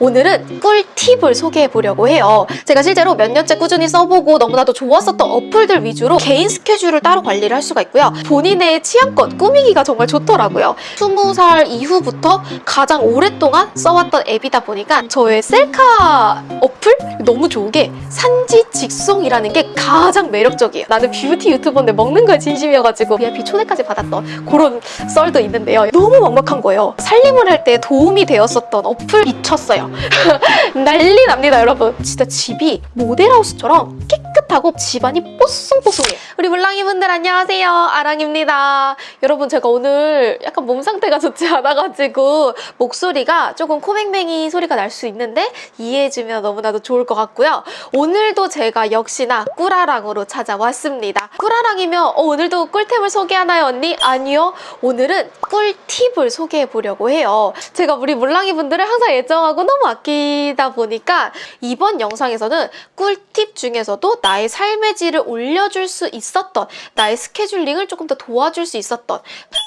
오늘은 꿀팁을 소개해 보려고 해요. 제가 실제로 몇 년째 꾸준히 써보고 너무나도 좋았었던 어플들 위주로 개인 스케줄을 따로 관리를 할 수가 있고요. 본인의 취향껏 꾸미기가 정말 좋더라고요. 20살 이후부터 가장 오랫동안 써왔던 앱이다 보니까 저의 셀카 어플 너무 좋은 게 산지 직송이라는 게 가장 매력적이에요. 나는 뷰티 유튜버인데 먹는 거에 진심이어가지고 VIP 초대까지 받았던 그런 썰도 있는데요. 너무 먹먹한 거예요. 살림을 할 때 도움이 되었었던 어플 미쳤어요. 난리 납니다, 여러분. 진짜 집이 모델하우스처럼 깨끗하고 집안이 뽀송뽀송해요. 우리 물랑이 분들 안녕하세요. 아랑입니다. 여러분, 제가 오늘 약간 몸 상태가 좋지 않아가지고 목소리가 조금 코맹맹이 소리가 날 수 있는데 이해해주면 너무나도 좋을 것 같고요. 오늘도 제가 역시나 꿀아랑으로 찾아왔습니다. 꿀아랑이면 어, 오늘도 꿀템을 소개하나요, 언니? 아니요. 오늘은 꿀팁을 소개해 보려고 해요. 제가 우리 물랑이 분들을 항상 애정하고 너무 아끼다 보니까 이번 영상에서는 꿀팁 중에서도 나의 삶의 질을 올려줄 수 있었던 나의 스케줄링을 조금 더 도와줄 수 있었던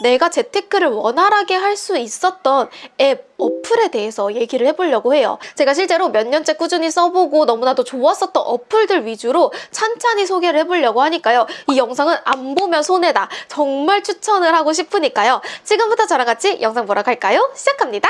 내가 재테크를 원활하게 할 수 있었던 앱 어플에 대해서 얘기를 해보려고 해요. 제가 실제로 몇 년째 꾸준히 써보고 너무나도 좋았었던 어플들 위주로 찬찬히 소개를 해보려고 하니까요. 이 영상은 안 보면 손해다. 정말 추천을 하고 싶으니까요. 지금부터 저랑 같이 영상 보러 갈까요? 시작합니다.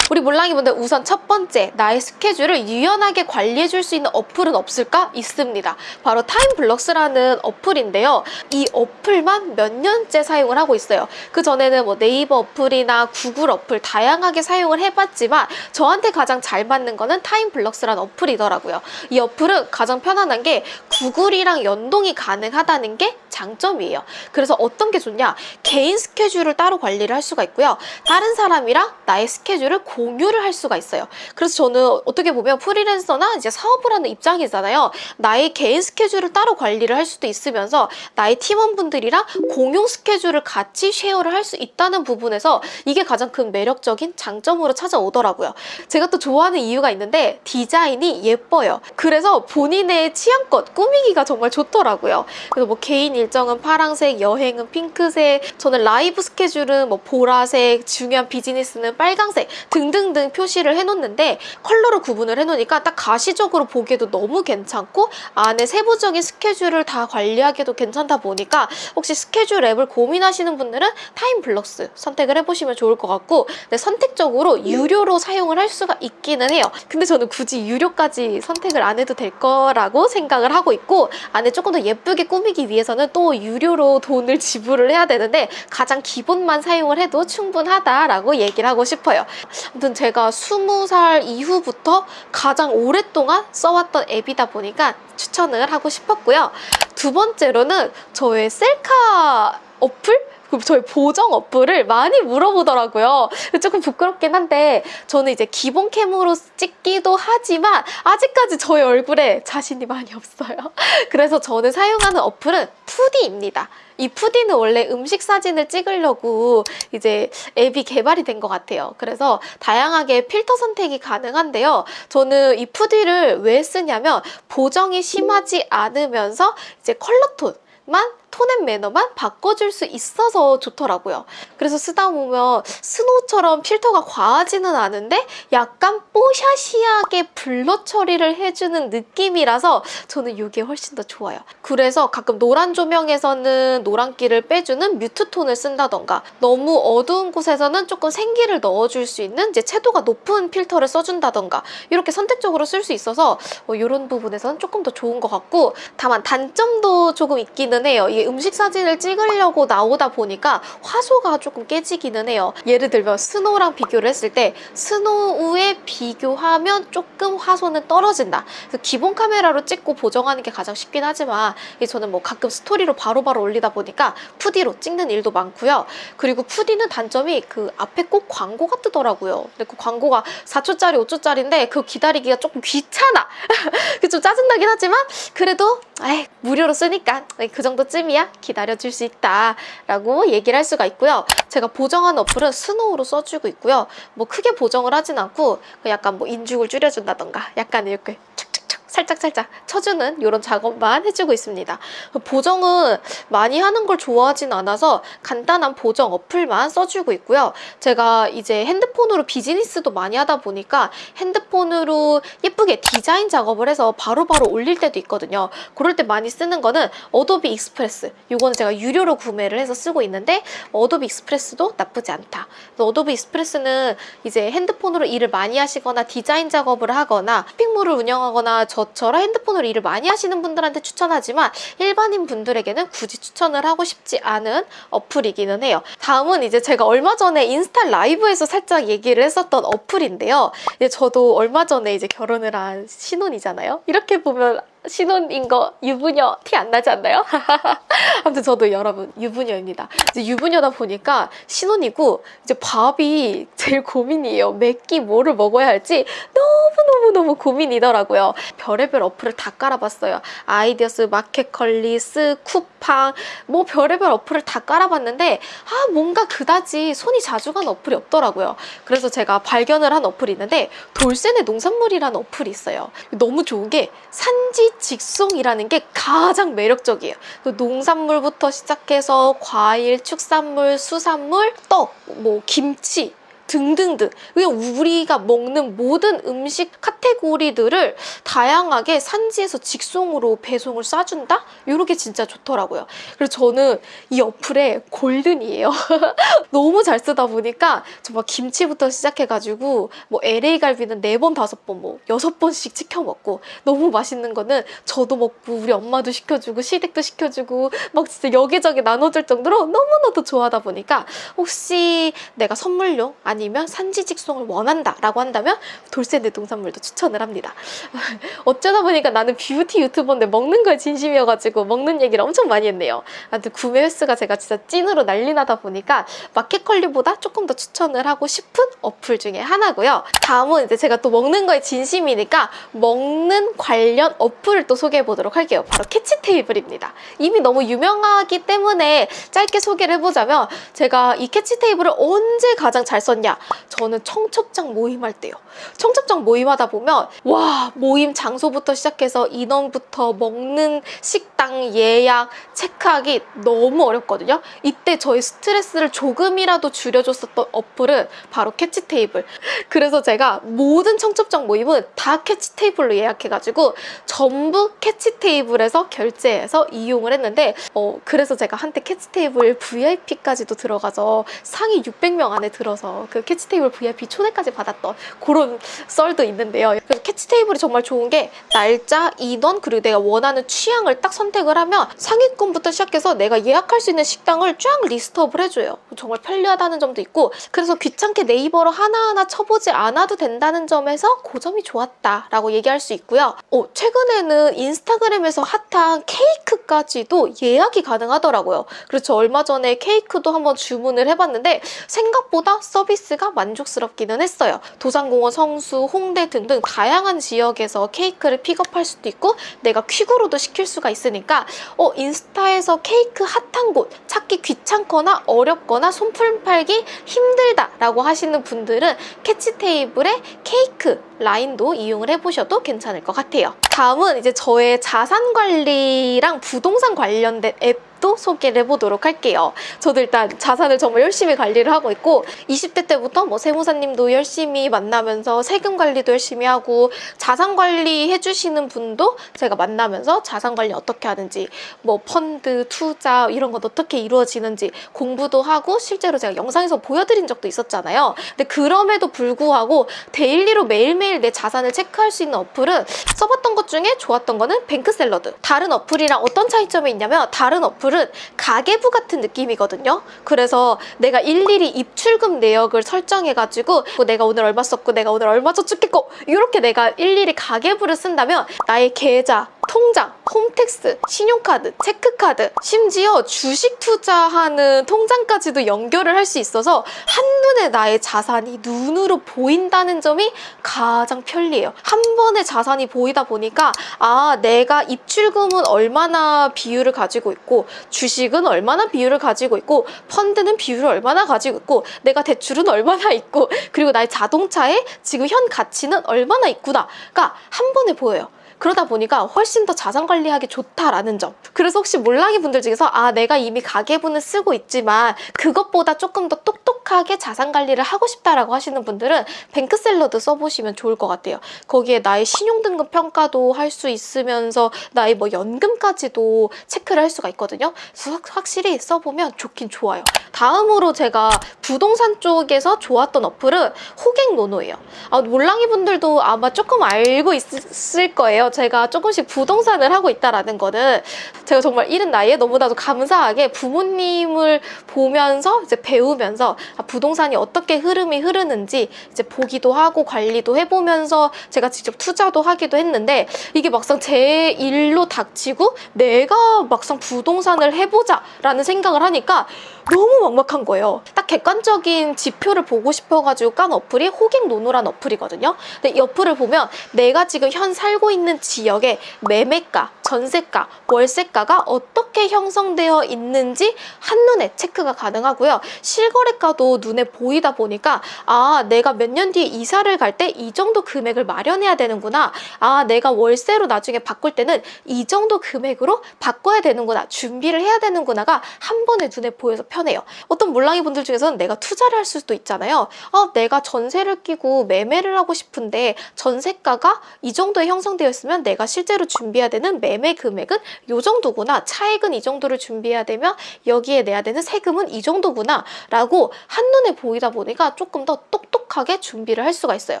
우리 몰랑이 분들 우선 첫 번째 나의 스케줄을 유연하게 관리해줄 수 있는 어플은 없을까? 있습니다. 바로 타임블럭스라는 어플인데요. 이 어플만 몇 년째 사용을 하고 있어요. 그 전에는 뭐 네이버 어플이나 구글 어플 다양하게 사용을 해봤지만 저한테 가장 잘 맞는 거는 타임블럭스라는 어플이더라고요. 이 어플은 가장 편안한 게 구글이랑 연동이 가능하다는 게 장점이에요. 그래서 어떤 게 좋냐? 개인 스케줄을 따로 관리를 할 수가 있고요. 다른 사람이랑 나의 스케줄을 공유를 할 수가 있어요. 그래서 저는 어떻게 보면 프리랜서나 이제 사업을 하는 입장이잖아요. 나의 개인 스케줄을 따로 관리를 할 수도 있으면서 나의 팀원분들이랑 공용 스케줄을 같이 쉐어를 할 수 있다는 부분에서 이게 가장 큰 매력적인 장점으로 찾아오더라고요. 제가 또 좋아하는 이유가 있는데 디자인이 예뻐요. 그래서 본인의 취향껏 꾸미기가 정말 좋더라고요. 그래서 뭐 개인 일정은 파랑색, 여행은 핑크색, 저는 라이브 스케줄은 뭐 보라색, 중요한 비즈니스는 빨강색 등등등 표시를 해놓는데 컬러로 구분을 해놓으니까 딱 가시적으로 보기에도 너무 괜찮고 안에 세부적인 스케줄을 다 관리하기도 괜찮다 보니까 혹시 스케줄 앱을 고민하시는 분들은 타임블럭스 선택을 해보시면 좋을 것 같고 근데 선택적으로 유료로 사용을 할 수가 있기는 해요. 근데 저는 굳이 유료까지 선택을 안 해도 될 거라고 생각을 하고 있고 안에 조금 더 예쁘게 꾸미기 위해서는 또 유료로 돈을 지불을 해야 되는데 가장 기본만 사용을 해도 충분하다라고 얘기를 하고 싶어요. 아무튼 제가 20살 이후부터 가장 오랫동안 써왔던 앱이다 보니까 추천을 하고 싶었고요. 두 번째로는 저의 셀카 어플? 그 저희 보정 어플을 많이 물어보더라고요. 조금 부끄럽긴 한데 저는 이제 기본 캠으로 찍기도 하지만 아직까지 저의 얼굴에 자신이 많이 없어요. 그래서 저는 사용하는 어플은 푸디입니다. 이 푸디는 원래 음식 사진을 찍으려고 이제 앱이 개발이 된 것 같아요. 그래서 다양하게 필터 선택이 가능한데요. 저는 이 푸디를 왜 쓰냐면 보정이 심하지 않으면서 이제 컬러톤 만 tone and manner만 바꿔줄 수 있어서 좋더라고요. 그래서 쓰다 보면 스노우처럼 필터가 과하지는 않은데 약간 뽀샤시하게 blur 처리를 해주는 느낌이라서 저는 이게 훨씬 더 좋아요. 그래서 가끔 노란 조명에서는 노란기를 빼주는 mute 톤을 쓴다던가 너무 어두운 곳에서는 조금 생기를 넣어줄 수 있는 이제 채도가 높은 필터를 써준다던가 이렇게 선택적으로 쓸 수 있어서 뭐 이런 부분에서는 조금 더 좋은 것 같고 다만 단점도 조금 있기는 해요. 이게 음식 사진을 찍으려고 나오다 보니까 화소가 조금 깨지기는 해요. 예를 들면 스노우랑 비교를 했을 때 스노우에 비교하면 조금 화소는 떨어진다. 그래서 기본 카메라로 찍고 보정하는 게 가장 쉽긴 하지만 저는 뭐 가끔 스토리로 바로바로 바로 올리다 보니까 푸디로 찍는 일도 많고요. 그리고 푸디는 단점이 그 앞에 꼭 광고가 뜨더라고요. 근데 그 광고가 4초짜리, 5초짜리인데 그 기다리기가 조금 귀찮아. 좀 짜증나긴 하지만 그래도 에이, 무료로 쓰니까 그 정도쯤이 야? 기다려줄 수 있다. 라고 얘기를 할 수가 있고요. 제가 보정한 어플은 스노우로 써주고 있고요. 뭐 크게 보정을 하진 않고 약간 뭐 인중을 줄여준다던가 약간 이렇게 착착착 살짝살짝 쳐주는 이런 작업만 해주고 있습니다. 보정은 많이 하는 걸 좋아하진 않아서 간단한 보정 어플만 써주고 있고요. 제가 이제 핸드폰으로 비즈니스도 많이 하다 보니까 핸드폰으로 예쁘게 디자인 작업을 해서 바로 바로 올릴 때도 있거든요. 그럴 때 많이 쓰는 거는 어도비 익스프레스. 이거는 제가 유료로 구매를 해서 쓰고 있는데 어도비 익스프레스도 나쁘지 않다. 어도비 익스프레스는 이제 핸드폰으로 일을 많이 하시거나 디자인 작업을 하거나 쇼핑몰을 운영하거나 저 처럼 핸드폰으로 일을 많이 하시는 분들한테 추천하지만 일반인 분들에게는 굳이 추천을 하고 싶지 않은 어플이기는 해요. 다음은 이제 제가 얼마 전에 인스타 라이브에서 살짝 얘기를 했었던 어플인데요. 저도 얼마 전에 이제 결혼을 한 신혼이잖아요. 이렇게 보면 신혼인 거 유부녀 티 안 나지 않나요? 아무튼 저도 여러분 유부녀입니다. 이제 유부녀다 보니까 신혼이고 이제 밥이 제일 고민이에요. 몇 끼 뭐를 먹어야 할지 너무너무너무 고민이더라고요. 별의별 어플을 다 깔아봤어요. 아이디어스, 마켓컬리스, 쿠팡 뭐 별의별 어플을 다 깔아봤는데 아 뭔가 그다지 손이 자주 간 어플이 없더라고요. 그래서 제가 발견을 한 어플이 있는데 돌쇠네 농산물이라는 어플이 있어요. 너무 좋은 게 산지 직송이라는 게 가장 매력적이에요. 그 농산물부터 시작해서 과일, 축산물, 수산물, 떡, 뭐 김치 등등등 그냥 우리가 먹는 모든 음식 카테고리들을 다양하게 산지에서 직송으로 배송을 쏴준다? 이렇게 진짜 좋더라고요. 그래서 저는 이 어플에 골든이에요. 너무 잘 쓰다 보니까 정말 김치부터 시작해가지고 뭐 LA 갈비는 네번 다섯 번 뭐 여섯 번씩 시켜 먹고 너무 맛있는 거는 저도 먹고 우리 엄마도 시켜주고 시댁도 시켜주고 막 진짜 여기저기 나눠줄 정도로 너무나도 좋아하다 보니까 혹시 내가 선물용 아니 면 산지 직송을 원한다라고 한다면 돌쇠내 농산물도 추천을 합니다. 어쩌다 보니까 나는 뷰티 유튜버인데 먹는 거에 진심이어가지고 먹는 얘기를 엄청 많이 했네요. 아무튼 구매 횟수가 제가 진짜 찐으로 난리 나다 보니까 마켓컬리보다 조금 더 추천을 하고 싶은 어플 중에 하나고요. 다음은 이제 제가 또 먹는 거에 진심이니까 먹는 관련 어플을 또 소개해 보도록 할게요. 바로 캐치 테이블입니다. 이미 너무 유명하기 때문에 짧게 소개를 해보자면 제가 이 캐치 테이블을 언제 가장 잘 썼냐? 저는 청첩장 모임할 때요. 청첩장 모임하다 보면 와 모임 장소부터 시작해서 인원부터 먹는 식당 예약 체크하기 너무 어렵거든요. 이때 저희 스트레스를 조금이라도 줄여줬었던 어플은 바로 캐치 테이블. 그래서 제가 모든 청첩장 모임은 다 캐치 테이블로 예약해가지고 전부 캐치 테이블에서 결제해서 이용을 했는데 어 그래서 제가 한때 캐치 테이블 VIP까지도 들어가서 상위 600명 안에 들어서 그 캐치 테이블 VIP 초대까지 받았던 그런 썰도 있는데요. 그래서 캐치 테이블이 정말 좋은 게 날짜, 인원 그리고 내가 원하는 취향을 딱 선택을 하면 상위권부터 시작해서 내가 예약할 수 있는 식당을 쫙 list up을 해줘요. 정말 편리하다는 점도 있고 그래서 귀찮게 네이버로 하나하나 쳐보지 않아도 된다는 점에서 그 점이 좋았다라고 얘기할 수 있고요. 어, 최근에는 인스타그램에서 핫한 케이크까지도 예약이 가능하더라고요. 저 얼마 전에 케이크도 한번 주문을 해봤는데 생각보다 서비스가 만족스럽기는 했어요. 도산공원, 성수, 홍대 등등 다양한 지역에서 케이크를 픽업할 수도 있고 내가 퀵으로도 시킬 수가 있으니까 어 인스타에서 케이크 핫한 곳 찾기 귀찮거나 어렵거나 손품 팔기 힘들다 라고 하시는 분들은 캐치 테이블에 케이크 라인도 이용을 해보셔도 괜찮을 것 같아요. 다음은 이제 저의 자산 관리랑 부동산 관련된 앱 또 소개를 해보도록 할게요. 저도 일단 자산을 정말 열심히 관리를 하고 있고 20대 때부터 뭐 세무사님도 열심히 만나면서 세금 관리도 열심히 하고 자산 관리 해주시는 분도 제가 만나면서 자산 관리 어떻게 하는지 뭐 펀드, 투자 이런 건 어떻게 이루어지는지 공부도 하고 실제로 제가 영상에서 보여드린 적도 있었잖아요. 근데 그럼에도 불구하고 daily로 매일매일 내 자산을 체크할 수 있는 어플은 써봤던 것 중에 좋았던 거는 뱅크샐러드. 다른 어플이랑 어떤 차이점이 있냐면 다른 어플 어플은 가계부 같은 느낌이거든요. 그래서 내가 일일이 입출금 내역을 설정해가지고 내가 오늘 얼마 썼고 내가 오늘 얼마 저축했고 이렇게 내가 일일이 가계부를 쓴다면 나의 계좌, 통장, 홈택스, 신용카드, 체크카드, 심지어 주식 투자하는 통장까지도 연결을 할 수 있어서 한눈에 나의 자산이 눈으로 보인다는 점이 가장 편리해요. 한 번에 자산이 보이다 보니까 아 내가 입출금은 얼마나 비율을 가지고 있고 주식은 얼마나 비율을 가지고 있고 펀드는 비율을 얼마나 가지고 있고 내가 대출은 얼마나 있고 그리고 나의 자동차에 지금 현 가치는 얼마나 있구나가 한 번에 보여요. 그러다 보니까 훨씬 더 자산 관리하기 좋다라는 점. 그래서 혹시 몰랑이 분들 중에서 아 내가 이미 가계부는 쓰고 있지만 그것보다 조금 더 똑똑하게 자산 관리를 하고 싶다라고 하시는 분들은 뱅크샐러드 써보시면 좋을 것 같아요. 거기에 나의 신용등급 평가도 할 수 있으면서 나의 뭐 연금까지도 체크를 할 수가 있거든요. 그래서 확- 확실히 써보면 좋긴 좋아요. 다음으로 제가 부동산 쪽에서 좋았던 어플은 호갱노노예요. 아, 몰랑이 분들도 아마 조금 알고 있을 거예요. 제가 조금씩 부동산을 하고 있다라는 거는 제가 정말 이른 나이에 너무나도 감사하게 부모님을 보면서 이제 배우면서 아, 부동산이 어떻게 흐름이 흐르는지 이제 보기도 하고 관리도 해보면서 제가 직접 투자도 하기도 했는데 이게 막상 제 일로 닥치고 내가 막상 부동산을 해보자 라는 생각을 하니까 너무 막막한 거예요. 딱 객관적인 지표를 보고 싶어가지고 깐 어플이 호갱노노란 어플이거든요. 근데 이 어플을 보면 내가 지금 현 살고 있는 지역의 매매가, 전세가, 월세가가 어떻게 형성되어 있는지 한눈에 체크가 가능하고요. 실거래가도 눈에 보이다 보니까 아 내가 몇 년 뒤에 이사를 갈 때 이 정도 금액을 마련해야 되는구나. 아 내가 월세로 나중에 바꿀 때는 이 정도 금액으로 바꿔야 되는구나. 준비를 해야 되는구나가 한 번에 눈에 보여서 편해요. 어떤 몰랑이 분들 중에서는 내가 투자를 할 수도 있잖아요. 아 내가 전세를 끼고 매매를 하고 싶은데 전세가가 이 정도에 형성되어 있으면 내가 실제로 준비해야 되는 매매 금액은 이 정도구나. 차액은 이 정도를 준비해야 되면 여기에 내야 되는 세금은 이 정도구나. 라고 한눈에 보이다 보니까 조금 더 똑똑하게 준비를 할 수가 있어요.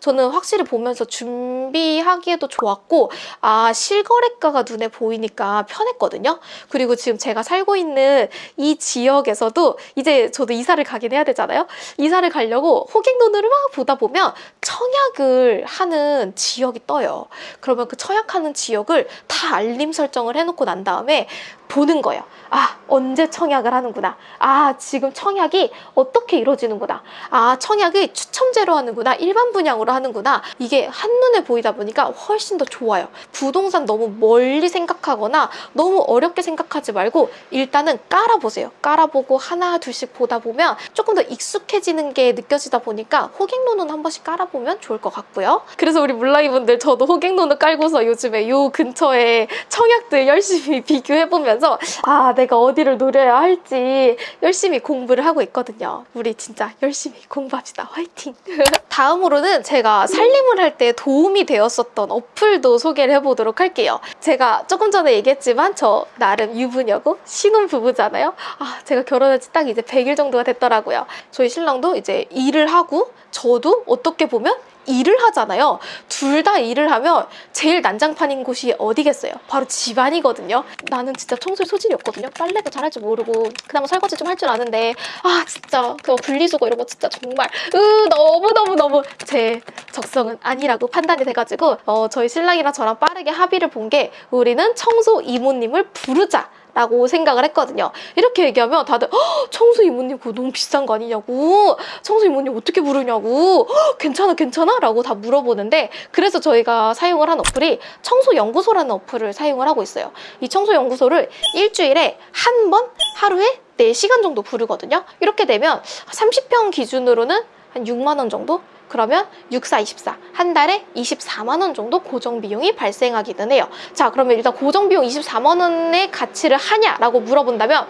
저는 확실히 보면서 준비하기에도 좋았고 아 실거래가가 눈에 보이니까 편했거든요. 그리고 지금 제가 살고 있는 이 지역에서도 이제 저도 이사를 가긴 해야 되잖아요. 이사를 가려고 호갱노노를 막 보다 보면 청약을 하는 지역이 떠요. 그러면 그 청약하는 지역을 다 알림 설정을 해놓고 난 다음에 보는 거예요. 아, 언제 청약을 하는구나. 아, 지금 청약이 어떻게 이루어지는구나. 아, 청약을 추첨제로 하는구나. 일반 분양으로 하는구나. 이게 한눈에 보이다 보니까 훨씬 더 좋아요. 부동산 너무 멀리 생각하거나 너무 어렵게 생각하지 말고 일단은 깔아보세요. 깔아보고 하나, 둘씩 보다 보면 조금 더 익숙해지는 게 느껴지다 보니까 호갱노는 한 번씩 깔아보 면 좋을 것 같고요. 그래서 우리 물라이 분들 저도 호갱노는 깔고서 요즘에 요 근처에 청약들 열심히 비교해보면서 아, 내가 어디를 노려야 할지 열심히 공부를 하고 있거든요. 우리 진짜 열심히 공부합시다. 화이팅! 다음으로는 제가 살림을 할 때 도움이 되었었던 어플도 소개를 해보도록 할게요. 제가 조금 전에 얘기했지만 저 나름 유부녀고 신혼부부잖아요. 아, 제가 결혼한 지 딱 이제 100일 정도가 됐더라고요. 저희 신랑도 이제 일을 하고 저도 어떻게 보면 일을 하잖아요. 둘 다 일을 하면 제일 난장판인 곳이 어디겠어요? 바로 집안이거든요. 나는 진짜 청소에 소질이 없거든요. 빨래도 잘할 줄 모르고 그나마 설거지 좀 할 줄 아는데 아 진짜 그 분리수거 이런 거 진짜 정말 으 너무 너무 너무 제 적성은 아니라고 판단이 돼가지고 어, 저희 신랑이랑 저랑 빠르게 합의를 본 게 우리는 청소 이모님을 부르자. 라고 생각을 했거든요. 이렇게 얘기하면 다들 "헉, 청소 이모님 그거 너무 비싼 거 아니냐고 청소 이모님 어떻게 부르냐고 "헉, 괜찮아 괜찮아? 라고 다 물어보는데 그래서 저희가 사용을 한 어플이 청소연구소라는 어플을 사용을 하고 있어요. 이 청소연구소를 일주일에 한 번 하루에 4시간 정도 부르거든요. 이렇게 되면 30평 기준으로는 한 6만 원 정도? 그러면 64, 24. 한 달에 24만 원 정도 고정 비용이 발생하기는 해요. 자, 그러면 일단 고정 비용 24만 원의 가치를 하냐라고 물어본다면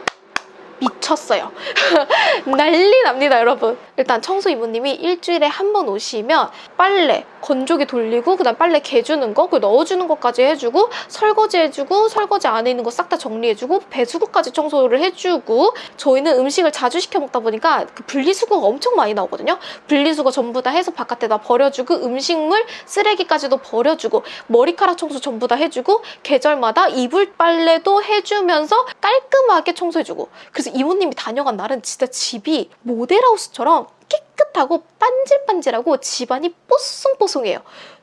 미쳤어요. 난리 납니다, 여러분. 일단 청소 이모님이 일주일에 한 번 오시면 빨래, 건조기 돌리고 그다음 빨래 개주는 거, 그 넣어주는 것까지 해주고 설거지 해주고 설거지 안에 있는 거 싹 다 정리해주고 배수구까지 청소를 해주고 저희는 음식을 자주 시켜 먹다 보니까 그 분리수거가 엄청 많이 나오거든요. 분리수거 전부 다 해서 바깥에다 버려주고 음식물 쓰레기까지도 버려주고 머리카락 청소 전부 다 해주고 계절마다 이불 빨래도 해주면서 깔끔하게 청소해주고 그래서 이모님이 다녀간 날은 진짜 집이 모델하우스처럼 깨끗하고 반질반질하고 집안이 뽀송뽀송해요.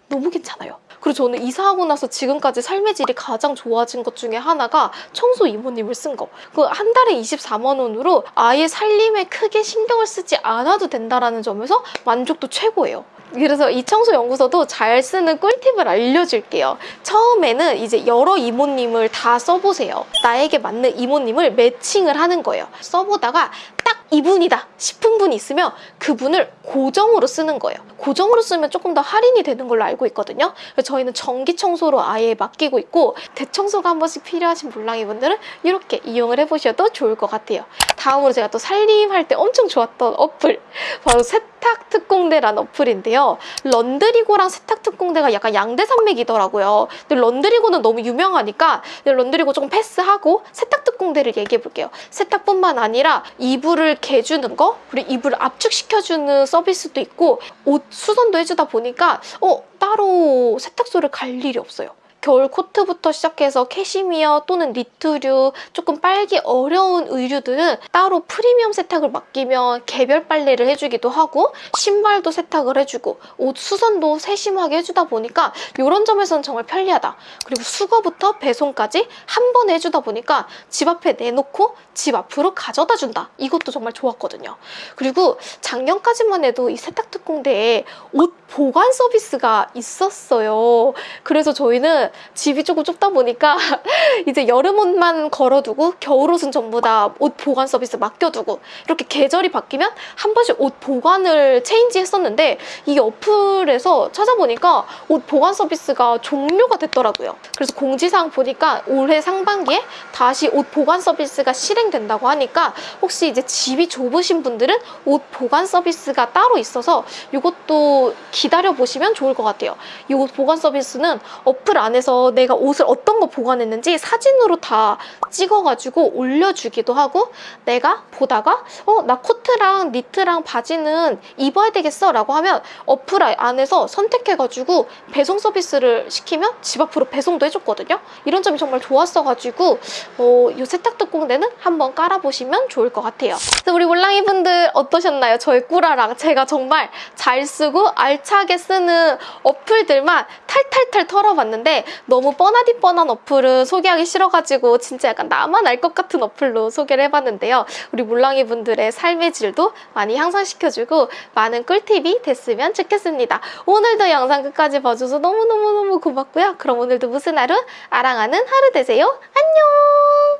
너무 괜찮아요. 그리고 저는 이사하고 나서 지금까지 삶의 질이 가장 좋아진 것 중에 하나가 청소 이모님을 쓴 거. 그 한 달에 24만 원으로 아예 살림에 크게 신경을 쓰지 않아도 된다라는 점에서 만족도 최고예요. 그래서 이 청소 연구소도 잘 쓰는 꿀팁을 알려줄게요. 처음에는 이제 여러 이모님을 다 써보세요. 나에게 맞는 이모님을 매칭을 하는 거예요. 써보다가 딱 이분이다 싶은 분이 있으면 그분을 고정으로 쓰는 거예요. 고정으로 쓰면 조금 더 할인이 되는 걸로 알고 있거든요. 저희는 전기 청소로 아예 맡기고 있고 대청소가 한 번씩 필요하신 몰랑이 분들은 이렇게 이용을 해보셔도 좋을 것 같아요. 다음으로 제가 또 살림할 때 엄청 좋았던 어플 바로 세탁 특공대라는 어플인데요. 런드리고랑 세탁 특공대가 약간 양대 산맥이더라고요. 근데 런드리고는 너무 유명하니까 런드리고 조금 패스하고 세탁 특공대를 얘기해 볼게요. 세탁뿐만 아니라 이불을 개주는 거 그리고 이불을 압축시켜주는 서비스도 있고 옷 수선도 해주다 보니까 어 따로 세탁소를 갈 일이 없어요. 겨울 코트부터 시작해서 캐시미어 또는 니트류 조금 빨기 어려운 의류들은 따로 프리미엄 세탁을 맡기면 개별 빨래를 해주기도 하고 신발도 세탁을 해주고 옷 수선도 세심하게 해주다 보니까 이런 점에서는 정말 편리하다. 그리고 수거부터 배송까지 한 번에 해주다 보니까 집 앞에 내놓고 집 앞으로 가져다 준다. 이것도 정말 좋았거든요. 그리고 작년까지만 해도 이 세탁특공대에 옷 보관 서비스가 있었어요. 그래서 저희는 집이 조금 좁다 보니까 이제 여름 옷만 걸어두고 겨울 옷은 전부 다 옷 보관 서비스 맡겨두고 이렇게 계절이 바뀌면 한 번씩 옷 보관을 체인지 했었는데 이 어플에서 찾아보니까 옷 보관 서비스가 종료가 됐더라고요. 그래서 공지사항 보니까 올해 상반기에 다시 옷 보관 서비스가 실행된다고 하니까 혹시 이제 집이 좁으신 분들은 옷 보관 서비스가 따로 있어서 이것도 기다려 보시면 좋을 것 같아요. 이 옷 보관 서비스는 어플 안에서 내가 옷을 어떤 거 보관했는지 사진으로 다 찍어가지고 올려주기도 하고 내가 보다가 어 나 코트랑 니트랑 바지는 입어야 되겠어 라고 하면 어플 안에서 선택해가지고 배송 서비스를 시키면 집 앞으로 배송도 해줬거든요. 이런 점이 정말 좋았어가지고 어, 이 세탁특공대는 한번 깔아보시면 좋을 것 같아요. 우리 몰랑이 분들 어떠셨나요? 저의 꾸라랑 제가 정말 잘 쓰고 알차게 쓰는 어플들만 탈탈탈 털어봤는데 너무 뻔하디 뻔한 어플은 소개하기 싫어가지고 진짜 약간 나만 알 것 같은 어플로 소개를 해봤는데요. 우리 몰랑이 분들의 삶의 질도 많이 향상시켜주고 많은 꿀팁이 됐으면 좋겠습니다. 오늘도 영상 끝까지 봐줘서 너무너무너무 고맙고요. 그럼 오늘도 무슨 하루? 아랑하는 하루 되세요. 안녕!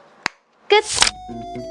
끝!